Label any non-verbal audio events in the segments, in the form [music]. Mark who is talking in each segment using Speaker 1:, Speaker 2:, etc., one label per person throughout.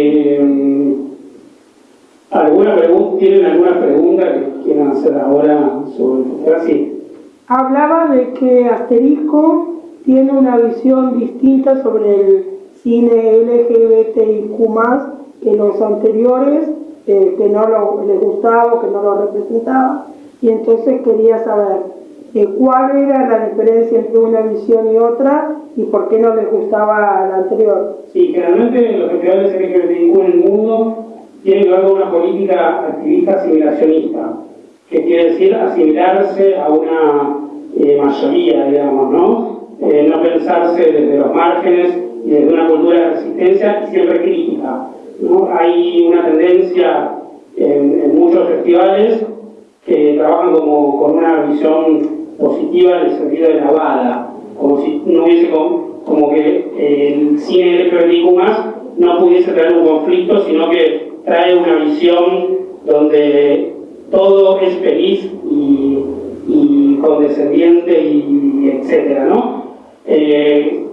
Speaker 1: Eh, ¿alguna ¿Tienen alguna pregunta que quieran hacer ahora sobre festival?
Speaker 2: Hablaba de que Asterisco tiene una visión distinta sobre el cine LGBTIQ+, que los anteriores, eh, que no les gustaba, que no lo representaba, y entonces quería saber eh, cuál era la diferencia entre una visión y otra y por qué no les gustaba la anterior.
Speaker 1: Sí, generalmente los festivales LGBTIQ en el mundo tienen que ver con una política activista asimilacionista, que quiere decir asimilarse a una eh, mayoría, digamos, ¿no? Eh, no pensarse desde los márgenes y desde una cultura de resistencia siempre crítica. ¿no? Hay una tendencia en, en muchos festivales que trabajan como, con una visión positiva en el sentido de la bala, como si no hubiese como, que el cine LGBTIQ no pudiese traer un conflicto, sino que trae una visión donde todo es feliz y, condescendiente y, etcétera, ¿no? Eh,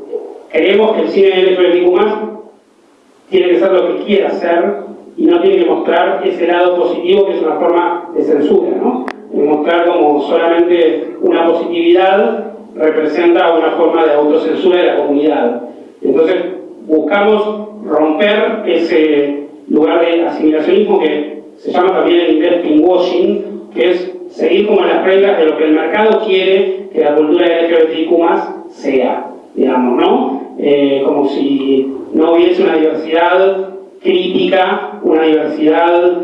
Speaker 1: creemos que el cine LGBTIQ tiene que ser lo que quiera ser y no tiene que mostrar ese lado positivo que es una forma de censura, ¿no? Mostrar como solamente una positividad representa una forma de autocensura de la comunidad. Entonces buscamos romper ese lugar de asimilacionismo que se llama también en inglés pinkwashing, que es seguir como las reglas de lo que el mercado quiere que la cultura LGBTIQ sea, digamos, ¿no? Eh, como si no hubiese una diversidad crítica, una diversidad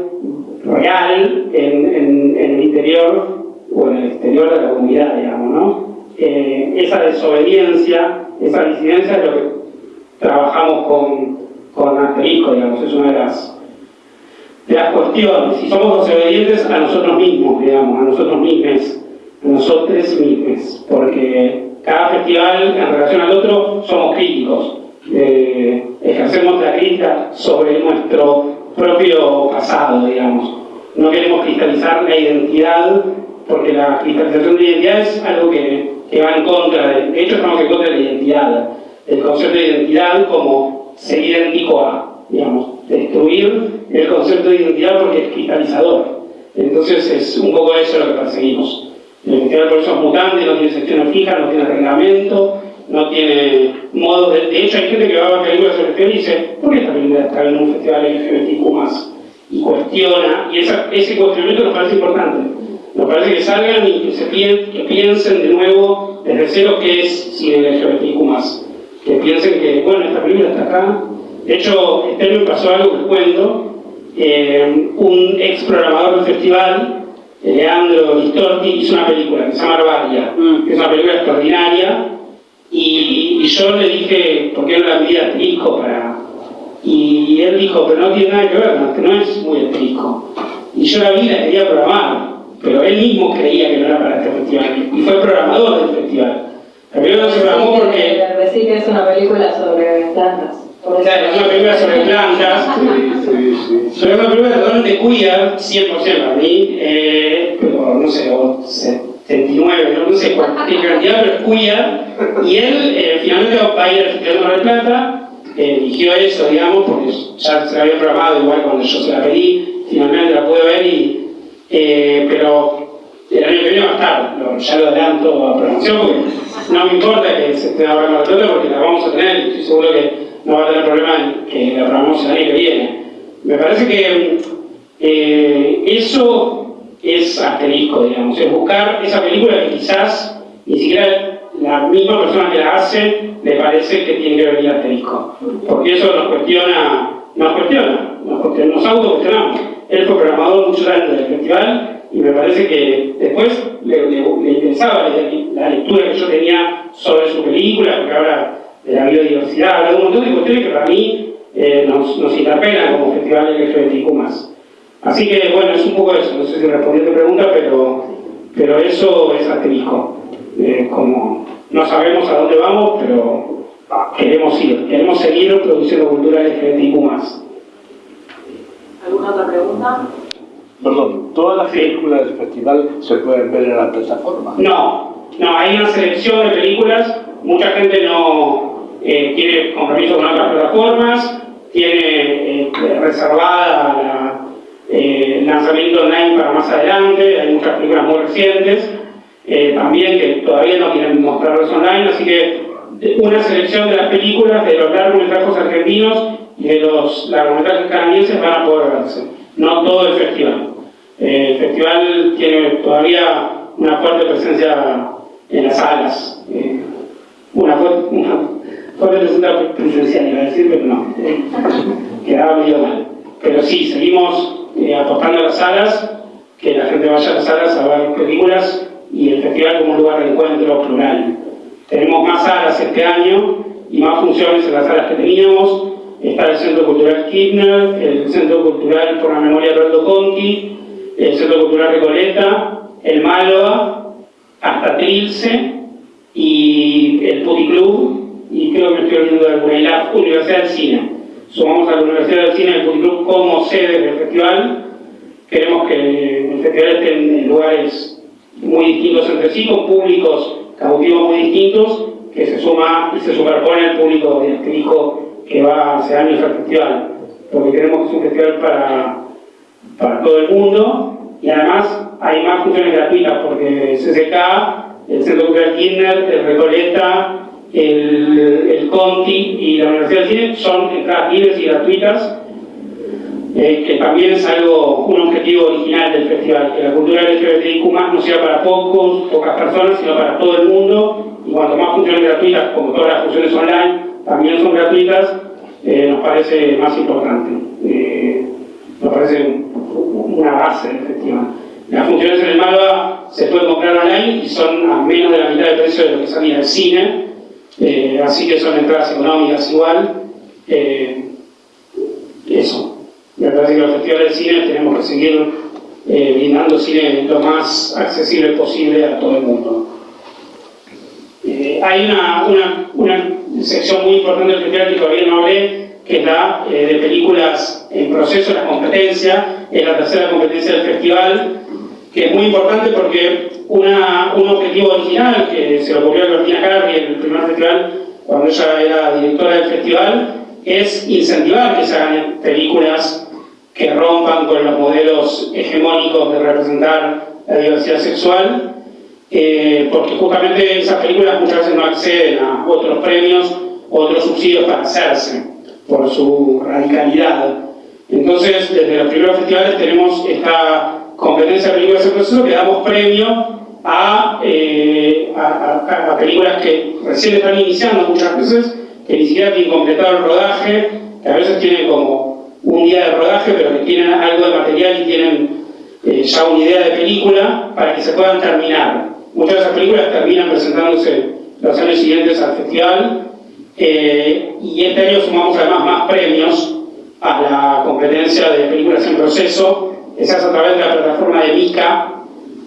Speaker 1: real en, el interior o en el exterior de la comunidad, digamos, ¿no? Eh, esa desobediencia, esa disidencia es lo que trabajamos con, con asterisco, digamos, es una de las, de las cuestiones. Si somos desobedientes a nosotros mismos, digamos, a nosotros mismos, a nosotros mismos, porque cada festival en relación al otro somos críticos. Eh, ejercemos la crítica sobre nuestro propio pasado, digamos. No queremos cristalizar la identidad, porque la cristalización de identidad es algo que, que va en contra, de, de hecho estamos en contra de la identidad, el concepto de identidad como ser idéntico a, digamos, destruir el concepto de identidad porque es cristalizador. Entonces es un poco eso lo que perseguimos. La identidad por eso es mutante, no tiene secciones fijas, no tiene reglamento, no tiene modo de... De hecho, hay gente que va a ver películas sobre y dice, ¿por qué esta película está en un festival LGBTQ+. Y cuestiona, y ese cuestionamiento nos parece importante. Nos parece que salgan y que, se que piensen de nuevo desde cero qué es cine LGBTQ+. Que piensen que, bueno, esta película está acá. De hecho, este me pasó algo que cuento. Eh, un ex programador del festival, Leandro Listorti, hizo una película que se llama Arbaria, mm. que es una película extraordinaria, y, yo le dije, ¿por qué no la pedí asterisco para...? Y él dijo, pero no tiene nada que ver, no, que no es muy asterisco. Y yo la vi la quería programar, pero él mismo creía que no era para este festival, y fue programador del festival. La película no se programó porque...
Speaker 3: Decir que es una película sobre plantas.
Speaker 1: Claro, es una película sobre plantas, sobre una película totalmente queer, 100% para mí, eh, pero no sé, o 79, no, sé qué cantidad, pero es queer, y él eh, finalmente va a ir al Festival de Mar Plata, eh, eligió eso, digamos, porque ya se había programado igual cuando yo se la pedí, finalmente la pude ver, y, eh, pero el año que viene va a estar, ya lo adelanto a promoción, porque no me importa que se esté ahora Mar del Plata, porque la vamos a tener, y estoy seguro que no va a tener problema que la programemos el año que viene. Me parece que eso es asterisco, digamos, es buscar esa película que quizás ni siquiera la misma persona que la hace le parece que tiene que venir asterisco. Porque eso nos cuestiona, nos cuestiona, nos, nos autocuestionamos. Él fue programador muchos años del festival y me parece que después le, le, interesaba la lectura que yo tenía sobre su película, porque habla de la biodiversidad, habla de un montón de cuestiones que para mí eh, nos, nos interpelan como festival LGBTIQ+. Así que, bueno, es un poco eso, no sé si respondí a tu pregunta, pero, pero eso es asterisco. Eh, como no sabemos a dónde vamos, pero queremos ir, queremos seguir produciendo cultura LGBTIQ+.
Speaker 3: ¿Alguna otra pregunta?
Speaker 4: Perdón, ¿todas las películas del festival se pueden ver en la plataforma?
Speaker 1: No, no, hay una selección de películas, mucha gente no eh, tiene compromiso con otras plataformas, tiene eh, reservada eh, lanzamiento online para más adelante, hay muchas películas muy recientes, eh, también que todavía no quieren mostrarlos online, así que una selección de las películas, de los largometrajes argentinos y de los largometrajes canadienses van a poder verse, no todo el festival. el festival tiene todavía una fuerte presencia en las salas, una, fuerte, una fuerte presencia iba a decir, pero no, [laughs] quedaba medio mal. Pero sí, seguimos eh, apostando a las salas, que la gente vaya a las salas a ver películas y el festival como un lugar de encuentro plural. Tenemos más salas este año y más funciones en las salas que teníamos. Está el Centro Cultural Kirchner, el Centro Cultural por la Memoria Alberto Conti, el Centro Cultural Recoleta, el Máloa, hasta Trilce y el Club y creo que me estoy olvidando de alguna, y la Universidad del Cine sumamos a la Universidad del Cine del Club como sede del festival. Queremos que el festival esté en lugares muy distintos entre sí, con públicos cautivos muy distintos, que se suma y se superpone al público didáctico que va hace años al festival. Porque queremos que es un festival para, para todo el mundo y además hay más funciones gratuitas porque CCK, el Centro Cultural Kinder, el Recoleta, el, el Conti y la Universidad de Cine son entradas libres y gratuitas, eh, que también es algo, un objetivo original del festival, que la cultura LGBTIQ no sea para pocos, pocas personas, sino para todo el mundo, y cuanto más funciones gratuitas, como todas las funciones online, también son gratuitas, eh, nos parece más importante. Eh, nos parece una base del festival. Las funciones en el Malva se pueden comprar online y son a menos de la mitad del precio de lo que salía del cine, eh, así que son entradas económicas igual. Eh, eso. Me parece que los festivales de cine tenemos que seguir eh, brindando cine lo más accesible posible a todo el mundo. hay una, una, una, sección muy importante del festival que todavía no hablé, que es la de películas en proceso, la competencia, es la tercera competencia del festival, que es muy importante porque una, un objetivo original que se le ocurrió a Bertina Carri en el primer festival, cuando ella era directora del festival, es incentivar que se hagan películas que rompan con los modelos hegemónicos de representar la diversidad sexual, eh, porque justamente esas películas muchas veces no acceden a otros premios, otros subsidios para hacerse, por su radicalidad. Entonces, desde los primeros festivales tenemos esta competencia de películas en proceso que damos premio eh, a, a, películas que recién están iniciando muchas veces, que ni siquiera tienen completado el rodaje, que a veces tienen como un día de rodaje, pero que tienen algo de material y tienen eh, ya una idea de película para que se puedan terminar. Muchas de esas películas terminan presentándose los años siguientes al festival eh, y este año sumamos además más premios a la competencia de películas en proceso, esa es a través de la plataforma de MICA,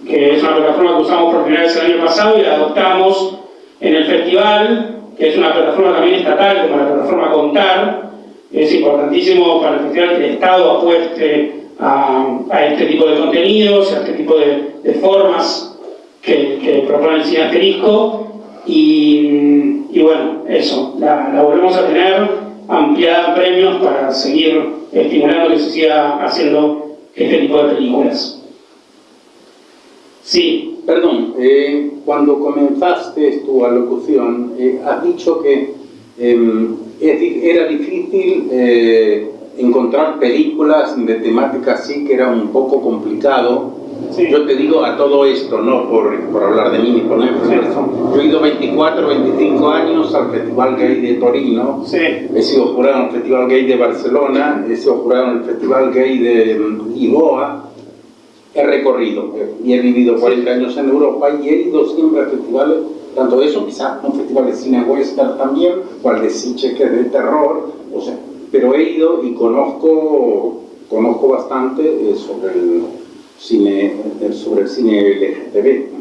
Speaker 1: que es una plataforma que usamos por primera vez el año pasado y la adoptamos en el festival, que es una plataforma también estatal, como la plataforma Contar. Es importantísimo para el festival que el Estado apueste a, este tipo de contenidos, a este tipo de, formas que, propone el cine asterisco. Y, bueno, eso, la, la volvemos a tener ampliada en premios para seguir estimulando que se siga haciendo este tipo de películas.
Speaker 5: Sí, perdón, eh, cuando comenzaste tu alocución, eh, has dicho que em, era difícil eh, encontrar películas de temática así, que era un poco complicado. Yo te digo a todo esto, no por, por hablar de mí ni poner Yo he ido 24, 25 años al Festival Gay de Torino, he sido jurado en el Festival Gay de Barcelona, he sido jurado en el Festival Gay de Lisboa, he recorrido y he vivido 40 años en Europa y he ido siempre a festivales, tanto eso, quizás un festival de cine western también, o al de Siche que es de terror, o sea, pero he ido y conozco, conozco bastante eh, sobre el cine, eh, sobre el cine LGTB.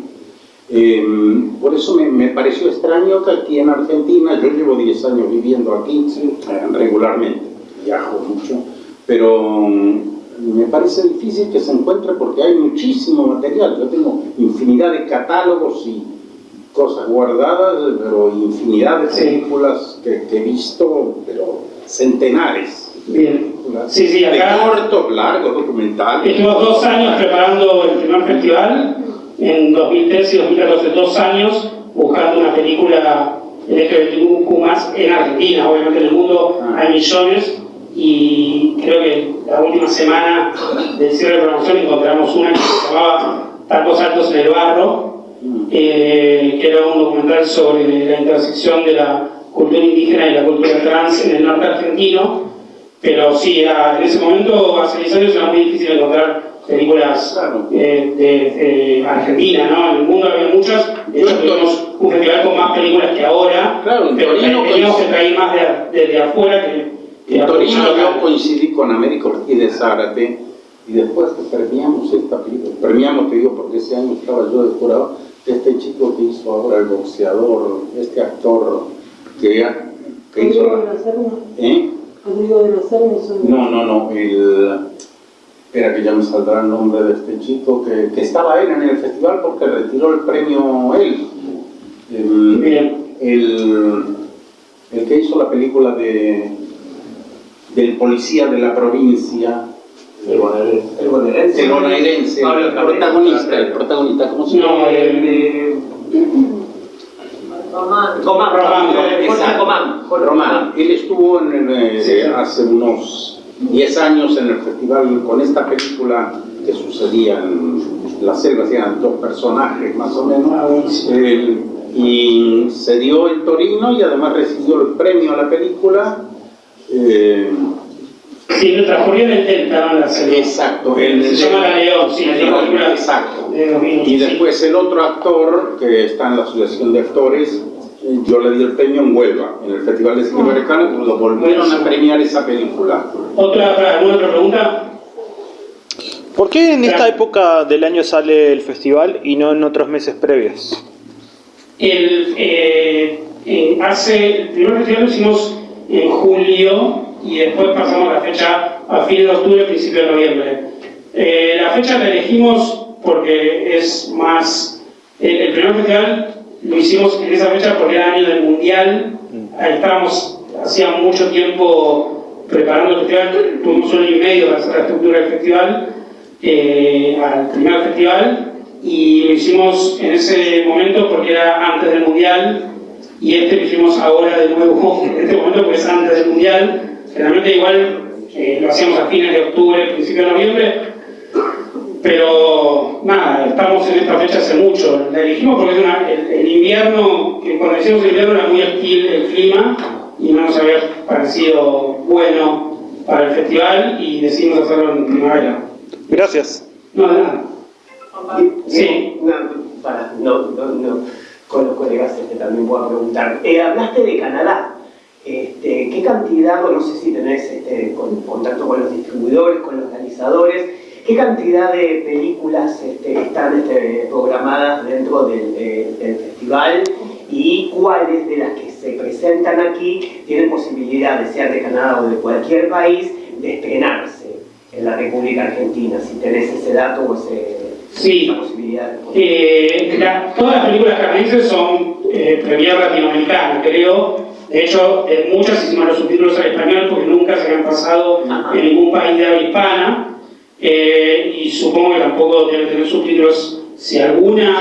Speaker 5: Em, por eso me, me, pareció extraño que aquí en Argentina, yo llevo 10 años viviendo aquí eh, regularmente, viajo mucho, pero me parece difícil que se encuentre porque hay muchísimo material. Yo tengo infinidad de catálogos y cosas guardadas, pero infinidad de películas que, he visto, pero centenares.
Speaker 1: Bien. Sí, sí,
Speaker 5: De
Speaker 1: acá
Speaker 5: cortos, largos, documentales.
Speaker 1: estuvimos dos años preparando el primer festival, en 2013 y 2014, dos años buscando una película LGBTQ más en Argentina, obviamente en el mundo
Speaker 5: Ah.
Speaker 1: hay millones y creo que la última semana del cierre de promoción encontramos una que se llamaba Tacos Altos en el Barro, eh, que era un documental sobre la intersección de la cultura indígena y la cultura trans en el norte argentino, pero sí, era- en ese momento, hace 10 años, era muy difícil encontrar películas eh, de, de Argentina, ¿no? En el mundo había muchas, de hecho tuvimos un festival con más películas que ahora,
Speaker 5: Claro, en
Speaker 1: pero
Speaker 5: Torino
Speaker 1: teníamos que traer más de, de, de afuera que, que
Speaker 5: En Torino yo coincidí con Américo Ortiz de Zárate y después que premiamos esta película, premiamos te digo porque ese año estaba yo de jurado, este chico que hizo ahora el boxeador, este actor que, que hizo. ¿Eh?
Speaker 2: Rodrigo de son-
Speaker 5: No, no, no, el... Espera que ya me saldrá el nombre de este chico que, que estaba él en el festival porque retiró el premio él. El,
Speaker 1: Bien.
Speaker 5: el, el que hizo la película de, del policía de la provincia,
Speaker 6: El bonaerense. El bonaerense.
Speaker 5: el bonaerense, el protagonista, el protagonista, ¿cómo se llama?
Speaker 1: No,
Speaker 6: El
Speaker 1: el, [clears throat]
Speaker 3: Román.
Speaker 6: Comán.
Speaker 1: Román,
Speaker 6: Jorge
Speaker 5: Román, él estuvo en eh,
Speaker 1: Sí, sí.
Speaker 5: hace unos 10 años en el festival con esta película que sucedía en la selva, eran dos personajes más o menos,
Speaker 1: Ah.
Speaker 5: Eh, y se dio en Torino y además recibió el premio a la película. eh,
Speaker 1: sí, lo transcurrió en el Delta, ¿no? La
Speaker 5: exacto, el-
Speaker 1: Se llama La León, sí, la
Speaker 5: León,
Speaker 1: película
Speaker 5: exacto.
Speaker 1: de 2000,
Speaker 5: Y
Speaker 1: sí.
Speaker 5: después el otro actor que está en la Asociación de Actores, yo le di el premio en Huelva, en el Festival de Cine Americano, lo volvieron a premiar esa película.
Speaker 1: ¿Otra, para, ¿Alguna otra pregunta?
Speaker 7: ¿Por qué en esta época del año sale el festival y no en otros meses previos?
Speaker 1: El, eh, eh, hace, el primer festival lo hicimos en julio y después pasamos la fecha a fines de octubre, principio de noviembre. Eh, la fecha la elegimos porque es más... El, el primer festival lo hicimos en esa fecha porque era año del mundial. Ahí estábamos, hacía mucho tiempo preparando el festival, tuvimos un año y medio para hacer la estructura del festival, eh, al primer festival, y lo hicimos en ese momento porque era antes del mundial, y este lo hicimos ahora de nuevo, [laughs] en este momento porque es antes del mundial. Generalmente igual eh, lo hacíamos a fines de octubre, principio de noviembre, pero nada, estamos en esta fecha hace mucho. La elegimos porque es una- el, el invierno, que cuando hicimos el invierno era muy hostil el clima y no nos había parecido bueno para el festival y decidimos hacerlo en primavera.
Speaker 7: Gracias.
Speaker 1: No, de nada. Sí.
Speaker 6: Para, no, no, no, con los colegas este, también puedo preguntar. Eh, hablaste de Canadá. Este, ¿Qué cantidad, no sé si tenés este, con- contacto con los distribuidores, con los realizadores, qué cantidad de películas este, están este, programadas dentro del, eh, del festival y cuáles de las que se presentan aquí tienen posibilidad de ser de Canadá o de cualquier país de estrenarse en la República Argentina? Si tenés ese dato o ese,
Speaker 1: Sí.
Speaker 6: posibilidad.
Speaker 1: Eh, la- todas las películas canadienses son eh, premier latinoamericanas, creo. De hecho, eh, muchas hicimos los subtítulos al español porque nunca se habían pasado
Speaker 6: Ajá.
Speaker 1: en ningún país de habla hispana. Eh, y supongo que tampoco deben tener subtítulos. Si alguna,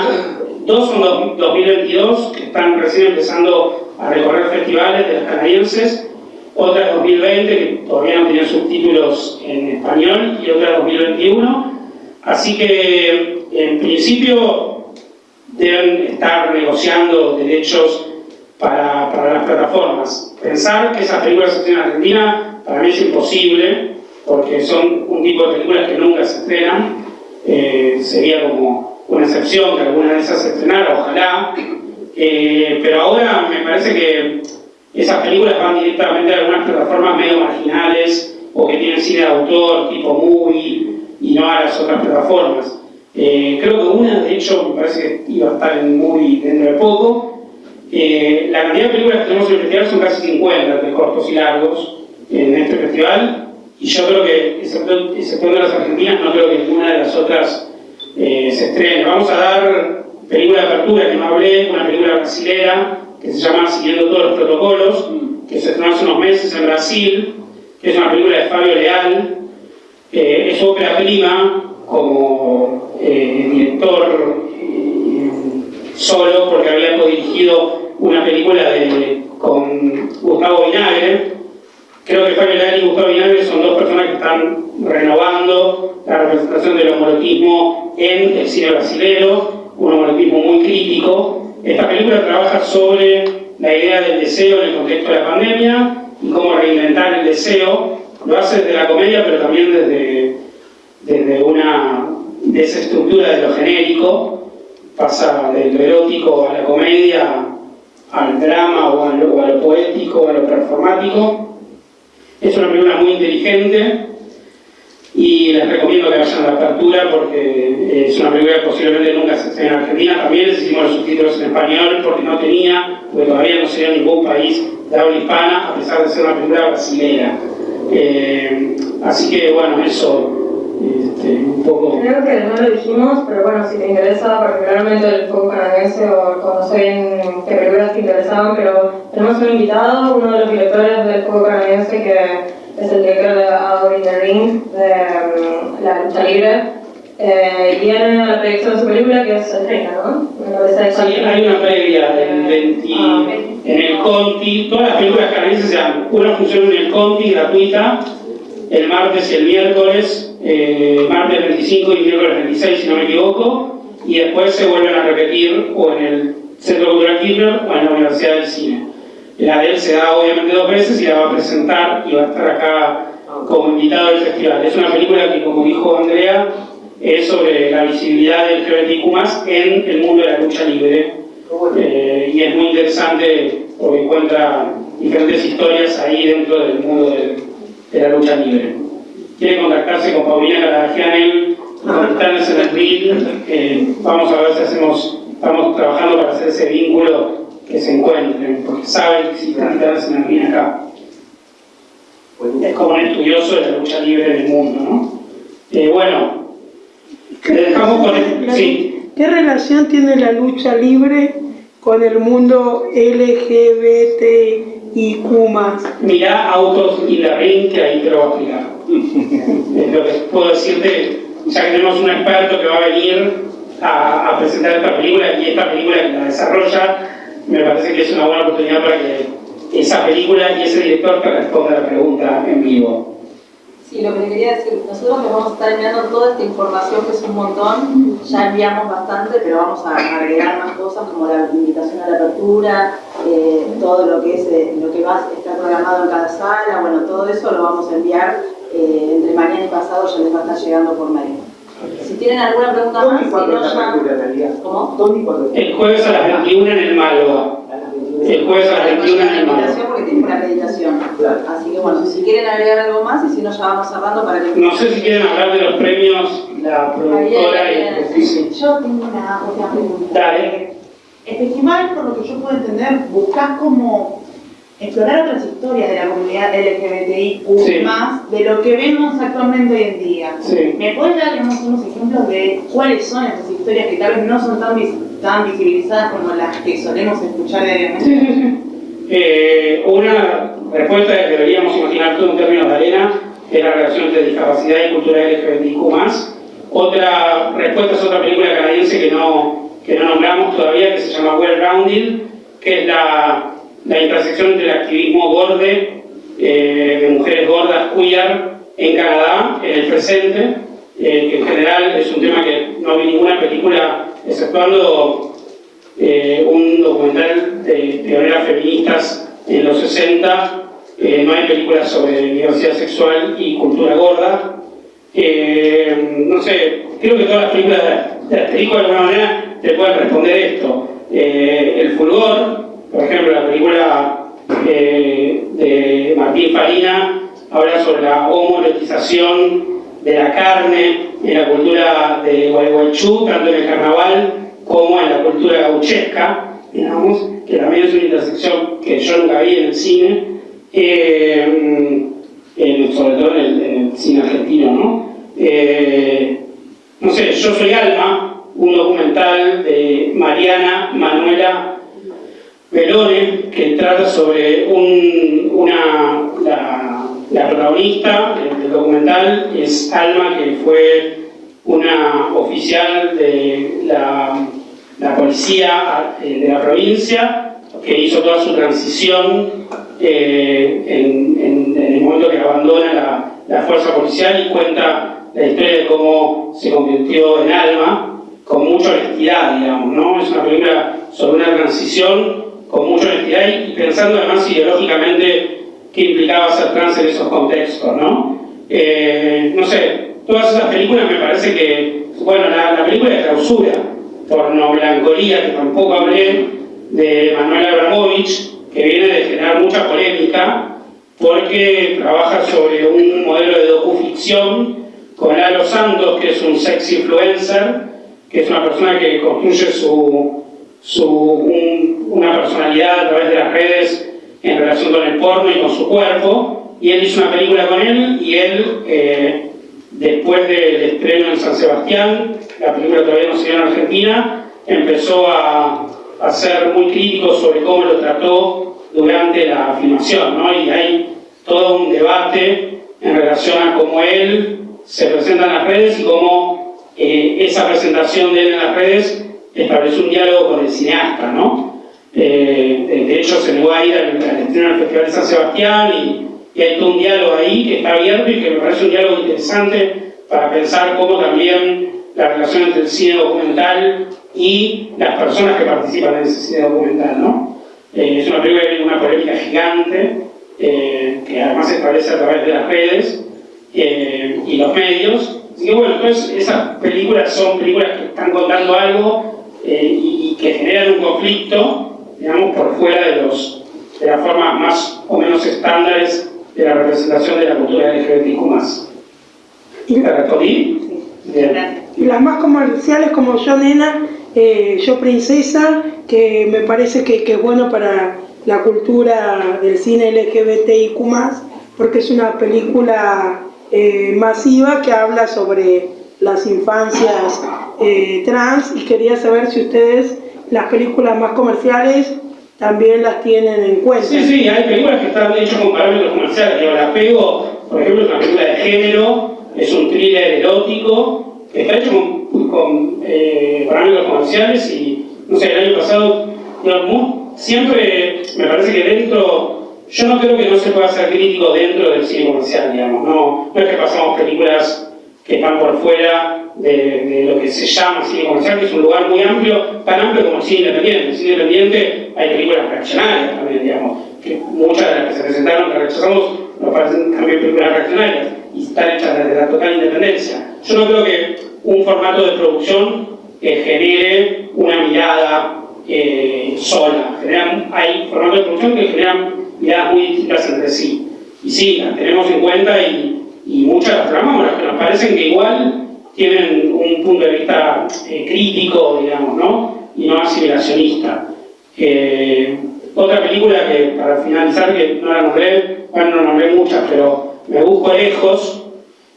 Speaker 1: dos son dos- 2022, que están recién empezando a recorrer festivales de las canadienses. Otra 2020, que todavía no tenían subtítulos en español, y otra 2021. Así que, en principio, deben estar negociando derechos para, para las plataformas. Pensar que esas películas se estrenan en Argentina para mí es imposible, porque son un tipo de películas que nunca se estrenan. Eh, sería como una excepción que alguna de esas se estrenara, ojalá. Eh, pero ahora me parece que esas películas van directamente a algunas plataformas medio marginales o que tienen cine de autor, tipo movie, y no a las otras plataformas. Eh, creo que una, de hecho, me parece que iba a estar en movie dentro de poco. Eh, la cantidad de películas que tenemos en el festival son casi 50, de cortos y largos, en este festival. Y yo creo que, excepto- exceptuando las argentinas, no creo que ninguna de las otras eh, se estrene. Vamos a dar película de apertura que no hablé, una película brasilera que se llama Siguiendo todos los protocolos, que se estrenó hace unos meses en Brasil, es una película de Fabio Leal, eh, es ópera prima como director eh, solo porque había dirigido una película de, con Gustavo Vinagre. Creo que Fabio Leal y Gustavo Vinagre son dos personas que están renovando la representación del homolotismo en el cine brasileño, un homolotismo muy crítico. Esta película trabaja sobre la idea del deseo en el contexto de la pandemia y cómo reinventar el deseo. Lo hace desde la comedia, pero también desde, desde una desestructura de lo genérico, pasa del erótico a la comedia, al drama o a lo, a lo poético, a lo performático. Es una película muy inteligente y les recomiendo que vayan a la apertura porque es una película que posiblemente nunca se esté en Argentina. También les hicimos los subtítulos en español porque no tenía, porque todavía no se en ningún país de habla hispana, a pesar de ser una película brasileña. Eh, así que bueno, eso este, un poco...
Speaker 3: Creo que no lo dijimos, pero bueno, si te interesa particularmente el fuego canadiense o conocer qué películas te interesaban, pero tenemos un invitado, uno de los directores del fuego canadiense que es el director de Out in the Ring, de um, la lucha libre, eh, y viene a la proyección de su película que es 30, ¿no?
Speaker 1: Sí, hay una previa del 20, ah, en el Conti, todas las películas canadienses se dan una función en el Conti gratuita el martes y el miércoles, eh, martes 25 y miércoles 26 si no me equivoco, y después se vuelven a repetir o en el Centro Cultural Kirchner o en la Universidad del Cine. La de él se da obviamente dos veces y la va a presentar y va a estar acá como invitado del festival. Es una película que, como dijo Andrea, es sobre la visibilidad del LGBTQ en el mundo de la lucha libre. Eh, y es muy interesante porque encuentra diferentes historias ahí dentro del mundo del de la lucha libre. Quiere contactarse con Paulina Caradagianel, contactarse [laughs] en el RIL, eh, vamos a ver si hacemos, estamos trabajando para hacer ese vínculo que se encuentren, porque saben que están en el RIL acá. Es como un estudioso de la lucha libre en el mundo, ¿no? Eh, bueno, con el... Sí.
Speaker 2: ¿Qué relación tiene la lucha libre con el mundo LGBT y Kumas.
Speaker 1: Mirá Autos y la Ring, que ahí te lo voy a explicar. [laughs] es lo que puedo decirte, ya que tenemos un experto que va a venir a, a, presentar esta película y esta película que la desarrolla, me parece que es una buena oportunidad para que esa película y ese director te responda la pregunta en vivo.
Speaker 8: Sí, lo que le quería decir, nosotros le vamos a estar enviando toda esta información, que es un montón, ya enviamos bastante, pero vamos a agregar más cosas como la invitación a la apertura, eh, todo lo que es eh, lo que va a estar programado en cada sala, bueno, todo eso lo vamos a enviar eh, entre mañana y pasado, ya les va a estar llegando por mail. Si tienen alguna pregunta más, si no ya... ¿Cómo?
Speaker 1: El jueves a las 21 en el Malo. El jueves a las 21 en el Malo.
Speaker 8: porque tiene una acreditación. Así que bueno, si quieren agregar algo más y si no ya vamos cerrando para que...
Speaker 1: No sé si quieren hablar de los premios, la productora y
Speaker 9: el Yo tengo una otra pregunta.
Speaker 1: Dale.
Speaker 9: El festival, por lo que yo puedo entender, buscas como explorar otras historias de la comunidad LGBTIQ más de lo que vemos actualmente hoy en día. ¿Me puedes dar unos ejemplos de cuáles son esas historias que tal vez no son tan, tan visibilizadas como las que solemos escuchar diariamente? [laughs]
Speaker 1: Eh, una respuesta que deberíamos imaginar todo en términos de arena es la relación entre discapacidad y cultura LGBTIQ Otra respuesta es otra película canadiense que no, que no nombramos todavía, que se llama Well Rounded, que es la la intersección entre el activismo gorde, eh, de mujeres gordas queer en Canadá, en el presente, eh, que en general es un tema que no vi ninguna película, exceptuando eh, un documental de pioneras feministas en los 60, no hay películas sobre diversidad sexual y cultura gorda. no sé, creo que todas las películas de, de de alguna manera te pueden responder esto. el fulgor, por ejemplo, la película eh, de Martín Farina habla sobre la homologización de la carne en la cultura de Gualeguaychú, tanto en el carnaval como en la cultura gauchesca, digamos, que también es una intersección que yo nunca vi en el cine, eh, sobre todo en el, cine argentino, ¿no? Eh, no sé, Yo Soy Alma, un documental de Mariana Manuela Melone, que trata sobre un, una, la, la protagonista del documental es Alma, que fue una oficial de la, policía eh, de la provincia, que hizo toda su transición eh, en, el momento que abandona la, la fuerza policial y cuenta la historia de cómo se convirtió en Alma, con mucha honestidad, digamos, ¿no? Es una película sobre una transición con mucha honestidad y pensando además ideológicamente qué implicaba ser trans en esos contextos, ¿no? Eh, no sé, todas esas películas me parece que, bueno, la, película de clausura, Pornoblancolía, que tampoco hablé, de Manuel Abramovich, que viene de generar mucha polémica, porque trabaja sobre un modelo de docuficción con Lalo Santos, que es un sex influencer, que es una persona que construye su, su una personalidad a través de las redes en relación con el porno y con su cuerpo, y él hizo una película con él, y él, eh, después del estreno en San Sebastián, la película todavía no se dio en Argentina, empezó a, a ser muy crítico sobre cómo lo trató durante la filmación, ¿no? y hay todo un debate en relación a cómo él se presenta en las redes y cómo eh, esa presentación de él en las redes estableció un diálogo con el cineasta, ¿no? Eh, hecho, se negó a ir al, del Festival de San Sebastián y, hay todo un diálogo ahí que está abierto y que me parece un diálogo interesante para pensar cómo también la relación entre el cine documental y las personas que participan en ese cine documental, ¿no? Eh, es una película que tiene una polémica gigante, eh, que además se establece a través de las redes y los medios. Así que bueno, entonces esas películas son películas que están contando algo y que generan un conflicto digamos, por fuera de, los, de las formas más o menos estándares de la representación de la cultura LGBTQ+. ¿Y la respondí?
Speaker 2: Y las más comerciales como Yo Nena, eh, Yo Princesa, que me parece que, que, es bueno para la cultura del cine LGBTIQ+, porque es una película eh, masiva que habla sobre las infancias eh, trans y quería saber si ustedes las películas más comerciales también las tienen en cuenta.
Speaker 1: Sí, sí, hay películas que están hechas con parámetros comerciales. Yo la pego, por ejemplo, es una película de género, es un thriller erótico, está hecho con, eh, parámetros comerciales y, no sé, el año pasado, siempre me parece que dentro, yo no creo que no se pueda ser crítico dentro del cine comercial, digamos, no, no es que pasamos películas que están por fuera de, lo que se llama cine comercial, que es un lugar muy amplio, tan amplio como el cine independiente. El cine independiente hay películas reaccionarias también, digamos, que muchas de las que se presentaron que rechazamos nos parecen también películas reaccionarias y están hechas desde la total independencia. Yo no creo que un formato de producción genere una mirada eh, sola. hay formatos de producción que generan miradas muy distintas entre sí. Y sí, las tenemos en cuenta y y muchas las tramamos, las que nos parecen que igual tienen un punto de vista eh, crítico, digamos, ¿no? Y no asimilacionista. Eh, otra película que, para finalizar, que no la nombré, bueno, no nombré muchas, pero Me Busco Lejos,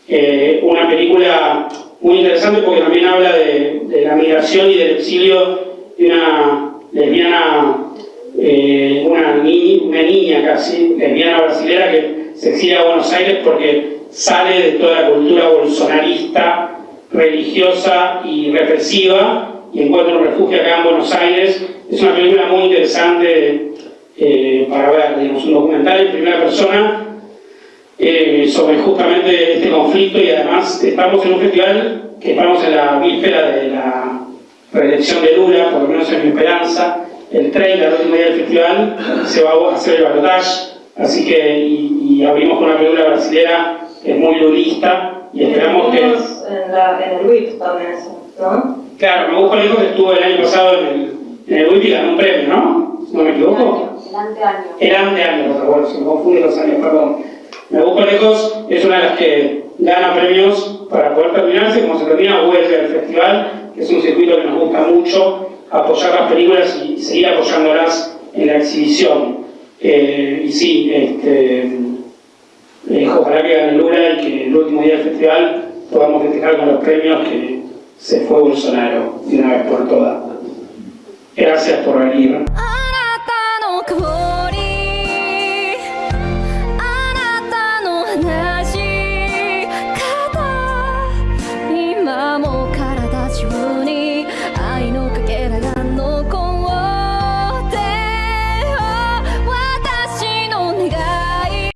Speaker 1: eh, una película muy interesante porque también habla de, la migración y del exilio de una lesbiana, una, una niña casi, lesbiana brasilera que se exilia a Buenos Aires porque sale de toda la cultura bolsonarista, religiosa y represiva y encuentra un refugio acá en Buenos Aires. Es una película muy interesante eh, para ver, digamos, un documental en primera persona eh, sobre justamente este conflicto y además estamos en un festival que estamos en la víspera de la reelección de Lula, por lo menos en mi esperanza, el 30, el último día del festival, se va a hacer el balotaje, así que, y, abrimos con una película brasileña es muy durista y esperamos que...
Speaker 3: En, la, en el WIP también eso, ¿no?
Speaker 1: Claro, me busco hijo que estuvo el año pasado en el, en el WIP y ganó un premio, ¿no? ¿No me equivoco?
Speaker 8: El anteaño.
Speaker 1: El anteaño, pero bueno, se me confunde los años, perdón. Me busco lejos es una de las que gana premios para poder terminarse, como se termina vuelve al festival, que es un circuito que nos gusta mucho, apoyar las películas y seguir apoyándolas en la exhibición. Eh, y sí, este, eh, ojalá que gane Lula y que el último día del festival podamos festejar con los premios que se fue Bolsonaro de una vez por todas. Gracias por venir.